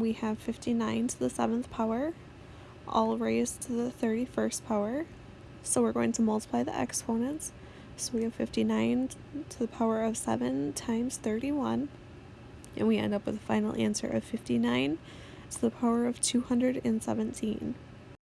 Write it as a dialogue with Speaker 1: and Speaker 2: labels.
Speaker 1: we have 59 to the 7th power, all raised to the 31st power. So we're going to multiply the exponents. So we have 59 to the power of 7 times 31. And we end up with a final answer of 59 to the power of 217.